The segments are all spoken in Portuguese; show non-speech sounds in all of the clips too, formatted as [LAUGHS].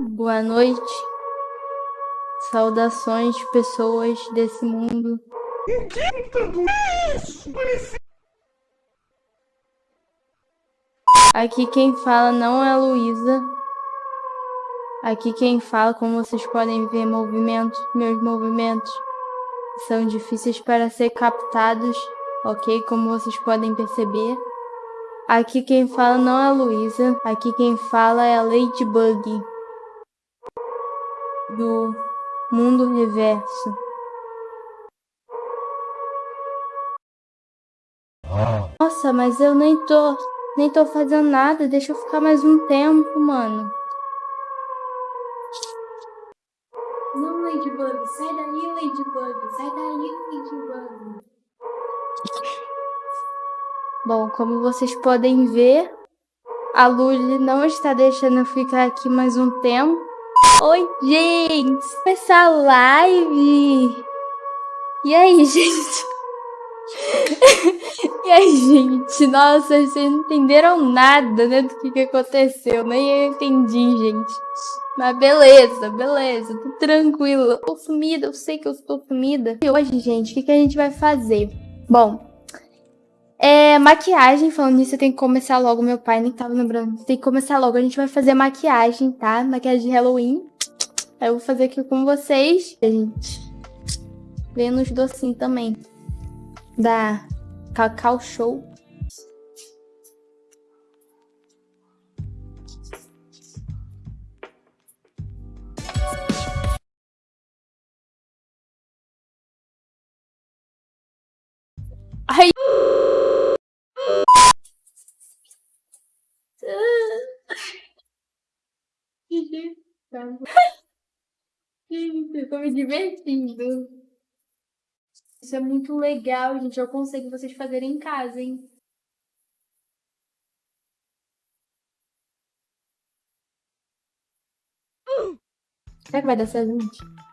Boa noite. Saudações, pessoas desse mundo. O que é isso? Aqui quem fala não é a Luísa. Aqui quem fala, como vocês podem ver, movimentos, meus movimentos são difíceis para ser captados, ok? Como vocês podem perceber. Aqui quem fala não é a Luísa, aqui quem fala é a Ladybug do mundo reverso. Nossa, mas eu nem tô, nem tô fazendo nada, deixa eu ficar mais um tempo, mano. Não, Ladybug, sai daí, Ladybug, sai daí, Ladybug. Bom, como vocês podem ver, a Luli não está deixando eu ficar aqui mais um tempo. Oi, gente! Essa live! E aí, [LAUGHS] gente? e aí, gente? Nossa, vocês não entenderam nada, né, do que, que aconteceu. Nem eu entendi, gente. Mas beleza, beleza, tô tranquilo. Eu tô sumida, eu sei que eu estou sumida. E hoje, gente, o que, que a gente vai fazer? Bom, é, maquiagem, falando nisso, eu tenho que começar logo. Meu pai nem tava lembrando. Tem que começar logo. A gente vai fazer maquiagem, tá? Maquiagem de Halloween. Eu vou fazer aqui com vocês. A gente vê nos docinhos também. Da Cacau Show. Me divertindo. Isso é muito legal, gente. Eu consigo vocês fazerem em casa, hein? Será que vai dar certo, gente?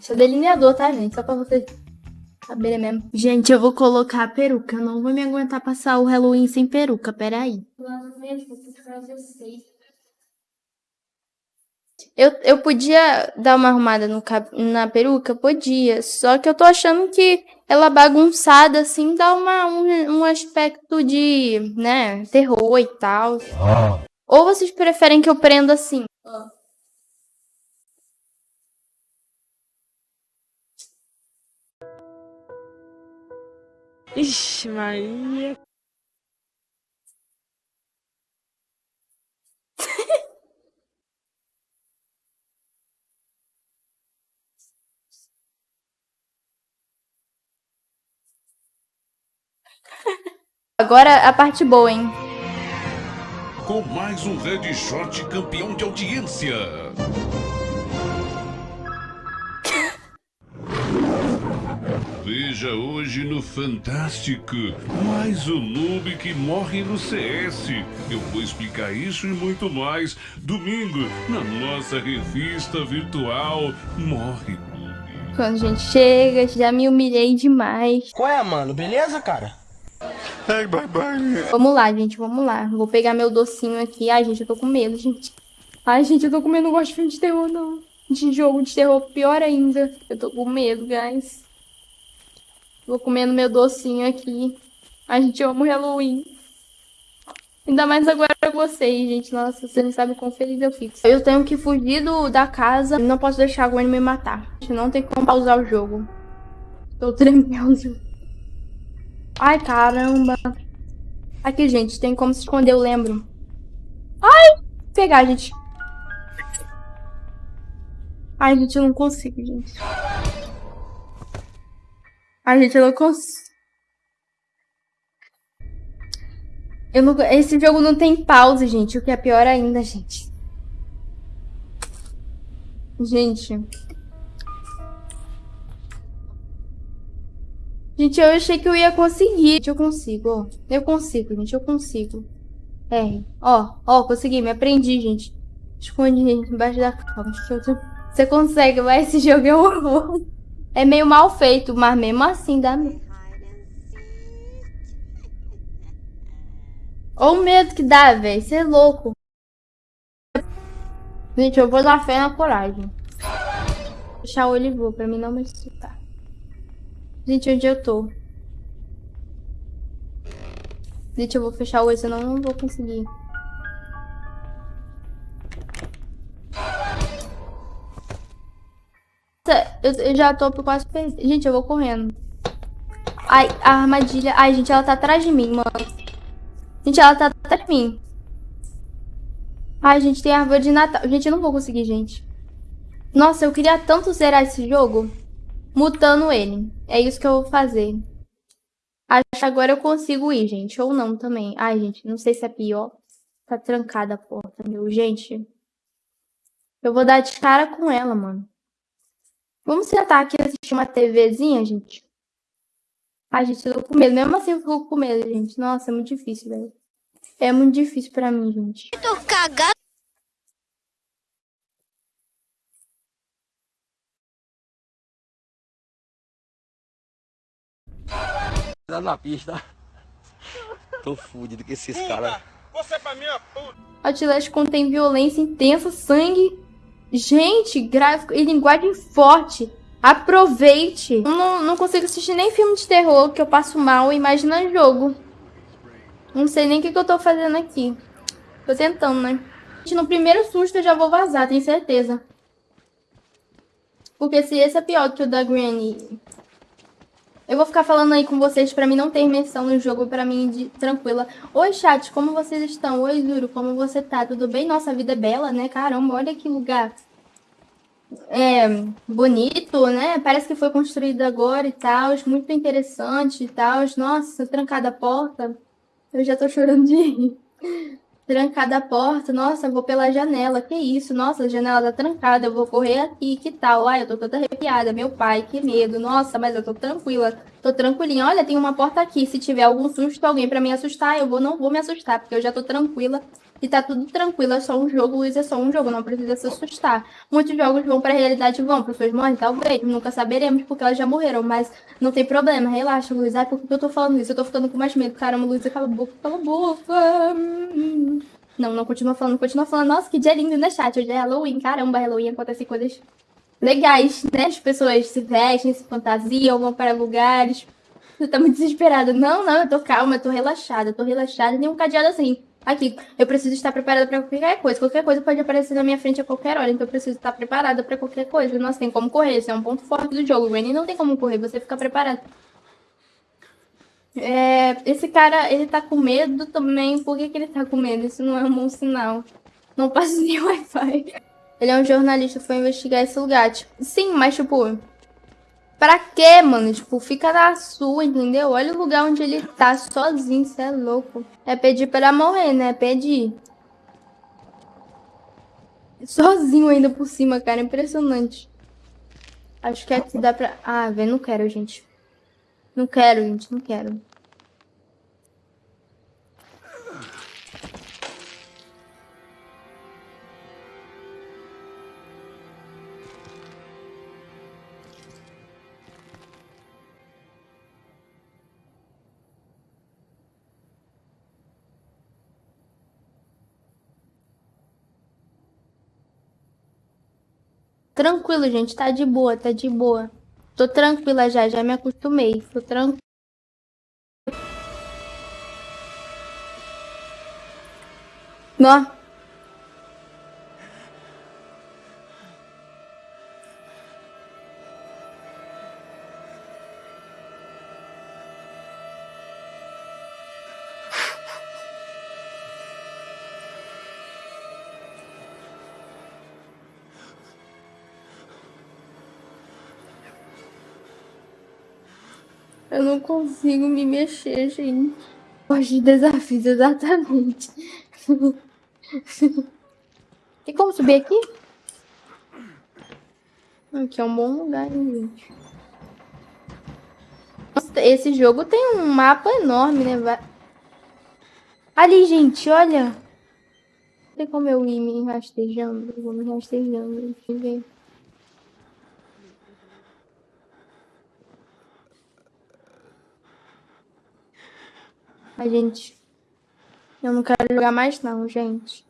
Isso é delineador, tá, gente? Só pra vocês saberem mesmo. Gente, eu vou colocar a peruca. Eu não vou me aguentar passar o Halloween sem peruca. Peraí. Eu, eu podia dar uma arrumada no, na peruca? Podia. Só que eu tô achando que ela bagunçada, assim, dá uma, um, um aspecto de, né, terror e tal. Ah. Ou vocês preferem que eu prenda assim? Ah. Ixi, Maria. Agora a parte boa, hein? Com mais um Red Short campeão de audiência. Veja hoje no Fantástico, mais um noob que morre no CS. Eu vou explicar isso e muito mais domingo na nossa revista virtual Morre Noob. Quando a gente chega, já me humilhei demais. Qual é, mano? Beleza, cara? Ai, bye, bye. Vamos lá, gente, vamos lá. Vou pegar meu docinho aqui. Ai, gente, eu tô com medo, gente. Ai, gente, eu tô com medo, não gosto de filme de terror, não. De jogo de terror, pior ainda. Eu tô com medo, guys. Vou comendo meu docinho aqui. A gente ama o Halloween. Ainda mais agora pra vocês, gente. Nossa, vocês não sabem quão feliz eu fico. Eu tenho que fugir do, da casa. Não posso deixar a Gwen me matar. Não tem como pausar o jogo. Tô tremendo. Ai, caramba. Aqui, gente, tem como se esconder, eu lembro. Ai! Pegar, gente. Ai, gente, eu não consigo, gente. A gente não consegue. Eu não... Esse jogo não tem pause, gente. O que é pior ainda, gente. Gente. Gente, eu achei que eu ia conseguir. Gente, eu consigo, ó. Eu consigo, gente, eu consigo. R. Ó, ó, consegui, me aprendi, gente. Esconde, gente, embaixo da cama. Você consegue, vai, esse jogo é um horror. É meio mal feito, mas mesmo assim dá... Olha o medo que dá, velho. Você é louco. Gente, eu vou dar fé na coragem. Fechar o olho vou, pra mim não me assustar. Gente, onde eu tô? Gente, eu vou fechar o olho, senão eu não vou conseguir. Eu, eu já tô quase perder. Gente, eu vou correndo. Ai, a armadilha. Ai, gente, ela tá atrás de mim, mano. Gente, ela tá atrás de mim. Ai, gente, tem árvore de Natal. Gente, eu não vou conseguir, gente. Nossa, eu queria tanto zerar esse jogo mutando ele. É isso que eu vou fazer. Acho que agora eu consigo ir, gente. Ou não também. Ai, gente, não sei se é pior. Tá trancada a porta, meu. Gente, eu vou dar de cara com ela, mano. Vamos sentar aqui e assistir uma TVzinha, gente? Ai, gente, eu tô com medo. Mesmo assim eu fico com medo, gente. Nossa, é muito difícil, velho. É muito difícil pra mim, gente. tô cagado. na pista. Tô fudido com esses caras. Você pra mim é puta. Contém violência intensa, sangue, gente, gráfico e linguagem forte. Aproveite. Não, não consigo assistir nem filme de terror, que eu passo mal, imagina jogo. Não sei nem o que, que eu tô fazendo aqui. Tô tentando, né? No primeiro susto eu já vou vazar, tenho certeza. Porque se esse é pior que o da Granny eu vou ficar falando aí com vocês pra mim não ter imersão no jogo, pra mim de tranquila. Oi, chat, como vocês estão? Oi, Zuro, como você tá? Tudo bem? Nossa, a vida é bela, né? Caramba, olha que lugar é, bonito, né? Parece que foi construído agora e tal, muito interessante e tal. Nossa, trancada a porta. Eu já tô chorando de rir trancada a porta. Nossa, vou pela janela. Que isso? Nossa, a janela tá trancada. Eu vou correr aqui. Que tal? Ai, eu tô toda arrepiada. Meu pai, que medo. Nossa, mas eu tô tranquila. Tô tranquilinha. Olha, tem uma porta aqui. Se tiver algum susto, alguém para me assustar, eu vou, não vou me assustar, porque eu já tô tranquila. E tá tudo tranquilo, é só um jogo, Luiz, é só um jogo, não precisa se assustar. Muitos jogos vão pra realidade, vão, pessoas morrem, talvez, nunca saberemos, porque elas já morreram, mas não tem problema, relaxa, Luiz. Ai, por que eu tô falando isso? Eu tô ficando com mais medo. Caramba, Luiz, cala a boca, cala a boca. Não, não continua falando, continua falando. Nossa, que dia lindo, né, chat? Hoje é Halloween, caramba, Halloween acontece coisas legais, né? As pessoas se vestem, se fantasiam, vão para lugares. Você tá muito desesperada. Não, não, eu tô calma, eu tô relaxada, eu tô relaxada, nem um cadeado assim. Aqui, eu preciso estar preparada para qualquer coisa. Qualquer coisa pode aparecer na minha frente a qualquer hora, então eu preciso estar preparada para qualquer coisa. Nossa, tem como correr, isso é um ponto forte do jogo. O não tem como correr, você fica preparado. É, esse cara, ele tá com medo também. Por que, que ele tá com medo? Isso não é um bom sinal. Não passa nem [LAUGHS] Wi-Fi. Ele é um jornalista, foi investigar esse lugar. Tipo, sim, mas tipo, Pra quê, mano? Tipo, fica na sua, entendeu? Olha o lugar onde ele tá sozinho, você é louco. É pedir pra morrer, né? Pedir. Sozinho ainda por cima, cara. Impressionante. Acho que aqui dá pra... Ah, velho, não quero, gente. Não quero, gente. Não quero. Tranquilo, gente. Tá de boa, tá de boa. Tô tranquila já, já me acostumei. Tô tranquila. Nó. Eu não consigo me mexer, gente. Gosto de desafios, exatamente. Tem [LAUGHS] como subir aqui? Aqui é um bom lugar, hein, gente. Nossa, esse jogo tem um mapa enorme, né? Vai- Ali, gente, olha. Tem como eu ir me rastejando? Eu vou me rastejando. Deixa eu ver. A gente. Eu não quero jogar mais, não, gente.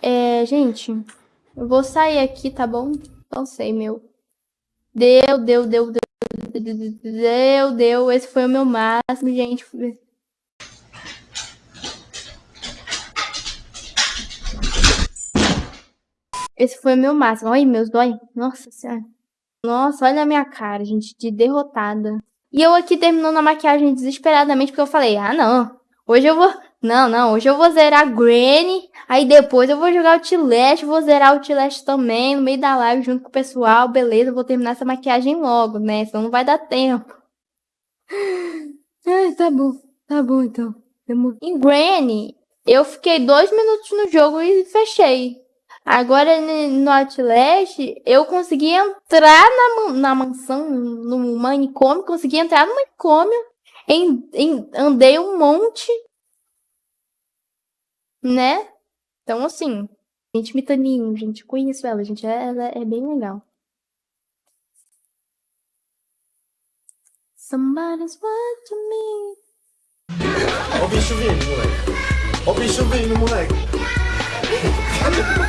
É, gente. Eu vou sair aqui, tá bom? Não sei, meu. Deu, deu, deu, deu. Deu, deu. Esse foi o meu máximo, gente. Esse foi o meu máximo. Olha, meus dói. Nossa senhora. Nossa, olha a minha cara, gente, de derrotada. E eu aqui terminando a maquiagem desesperadamente, porque eu falei, ah, não. Hoje eu vou... Não, não, hoje eu vou zerar Granny, aí depois eu vou jogar o Outlast, vou zerar o Outlast também, no meio da live, junto com o pessoal, beleza, vou terminar essa maquiagem logo, né, senão não vai dar tempo. Ai, tá bom, tá bom então. Em Granny, eu fiquei dois minutos no jogo e fechei. Agora no Outlast, eu consegui entrar na, na mansão, no manicômio, consegui entrar no manicômio, em, em- andei um monte, né? Então, assim, gente Mitaninho, gente, conheço ela, gente, ela é bem legal. Somebody's watching me. Ó o bicho vindo, moleque. Ó o bicho vindo, moleque. [LAUGHS]